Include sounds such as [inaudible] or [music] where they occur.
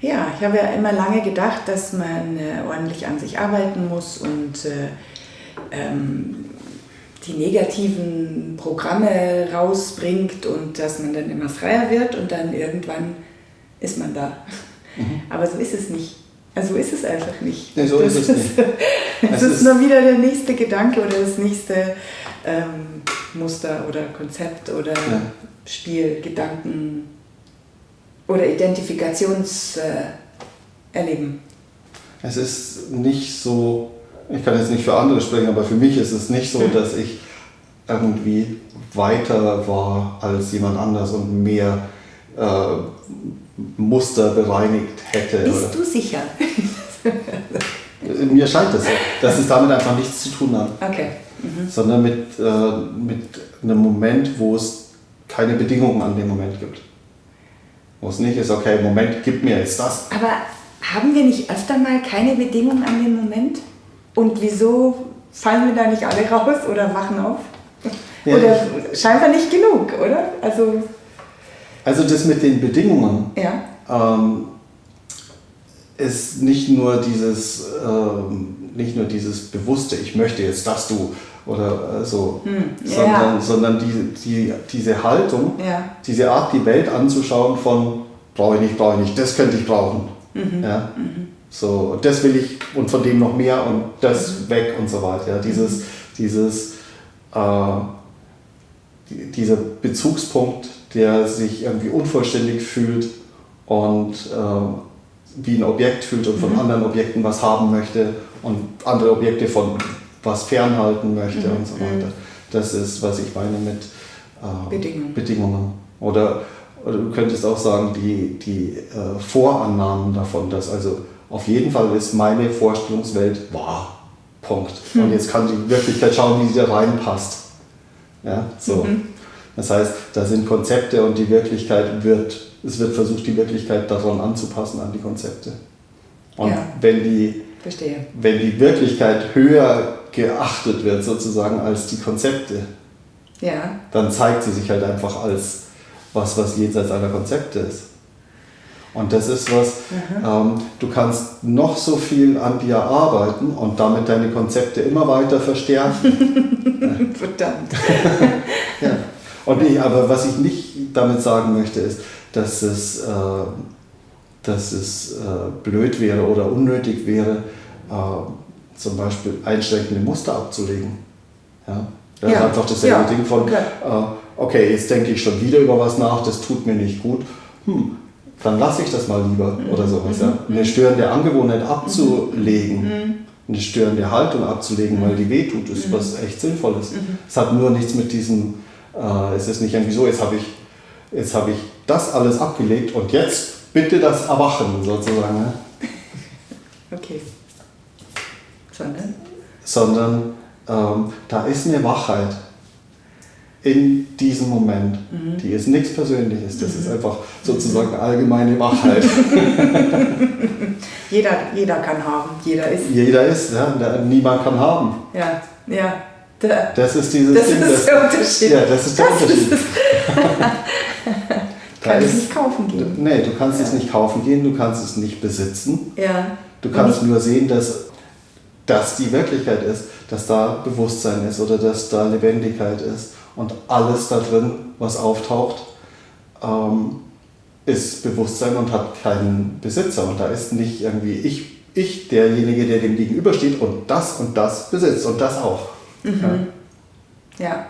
Ja, ich habe ja immer lange gedacht, dass man äh, ordentlich an sich arbeiten muss und äh, ähm, die negativen Programme rausbringt und dass man dann immer freier wird und dann irgendwann ist man da. Mhm. [laughs] Aber so ist es nicht. Also ist es einfach nicht. Nee, so das ist es nicht. [laughs] Es ist, ist nur wieder der nächste Gedanke oder das nächste ähm, Muster oder Konzept oder ja. Spiel, Gedanken oder Identifikationserleben. Äh, es ist nicht so, ich kann jetzt nicht für andere sprechen, aber für mich ist es nicht so, hm. dass ich irgendwie weiter war als jemand anders und mehr äh, Muster bereinigt hätte. Bist oder? du sicher? Mir scheint es so, dass es damit einfach nichts zu tun hat. Okay. Mhm. Sondern mit, äh, mit einem Moment, wo es keine Bedingungen an dem Moment gibt. Wo es nicht ist, okay, Moment, gib mir jetzt das. Aber haben wir nicht öfter mal keine Bedingungen an dem Moment? Und wieso fallen wir da nicht alle raus oder wachen auf? Ja, oder scheinbar nicht genug, oder? Also, also das mit den Bedingungen ja. ähm, ist nicht nur dieses, ähm, nicht nur dieses bewusste, ich möchte jetzt, dass du oder äh, so, hm, sondern, ja. sondern die, die, diese Haltung, ja. diese Art, die Welt anzuschauen von brauche ich nicht, brauche ich nicht, das könnte ich brauchen. Mhm. Ja? Mhm. So, das will ich und von dem noch mehr und das mhm. weg und so weiter. Ja? Dieses, mhm. dieses, äh, dieser Bezugspunkt, der sich irgendwie unvollständig fühlt und äh, wie ein Objekt fühlt und von mhm. anderen Objekten was haben möchte und andere Objekte von was fernhalten möchte mhm. und so weiter. Mhm. Das ist, was ich meine mit äh, Bedingungen. Bedingungen. Oder, oder, du könntest auch sagen, die, die äh, Vorannahmen davon, dass also auf jeden Fall ist meine Vorstellungswelt wahr. Punkt. Und jetzt kann die Wirklichkeit schauen, wie sie da reinpasst. Ja, so. Mhm. Das heißt, da sind Konzepte und die Wirklichkeit wird, es wird versucht, die Wirklichkeit daran anzupassen an die Konzepte. Und ja. wenn, die, Verstehe. wenn die Wirklichkeit höher geachtet wird sozusagen als die Konzepte, ja. dann zeigt sie sich halt einfach als was, was jenseits aller Konzepte ist. Und das ist was, ähm, du kannst noch so viel an dir arbeiten und damit deine Konzepte immer weiter verstärken. [laughs] Verdammt. [laughs] ja. Und ich, aber was ich nicht damit sagen möchte, ist, dass es, äh, dass es äh, blöd wäre oder unnötig wäre, äh, zum Beispiel einschränkende Muster abzulegen. Ja? Das ja. ist einfach dasselbe ja. Ding von, okay. Äh, okay, jetzt denke ich schon wieder über was nach, das tut mir nicht gut. Hm, dann lasse ich das mal lieber mhm. oder sowas. Mhm. Ja? Eine störende Angewohnheit abzulegen, mhm. eine störende Haltung abzulegen, weil die wehtut, ist mhm. was echt Sinnvolles. Mhm. Es hat nur nichts mit diesem, äh, es ist nicht irgendwie so, jetzt habe ich, hab ich das alles abgelegt und jetzt bitte das Erwachen sozusagen. Ne? [laughs] Okay. Sondern? Sondern ähm, da ist eine Wachheit in diesem Moment. Mhm. Die ist nichts Persönliches, das mhm. ist einfach sozusagen allgemeine Wachheit. [laughs] jeder, jeder kann haben, jeder ist. Jeder ist, ja, niemand kann haben. Ja, ja. Der, das ist dieses das Ding. Das ist der Unterschied. Ja, das ist der das Unterschied. [laughs] Ist kann es nicht kaufen gehen. Nee, du kannst ja. es nicht kaufen gehen, du kannst es nicht besitzen. Ja. Du kannst nur sehen, dass das die Wirklichkeit ist, dass da Bewusstsein ist oder dass da Lebendigkeit ist. Und alles da drin, was auftaucht, ähm, ist Bewusstsein und hat keinen Besitzer. Und da ist nicht irgendwie ich, ich derjenige, der dem gegenübersteht und das und das besitzt und das auch. Mhm. ja. ja.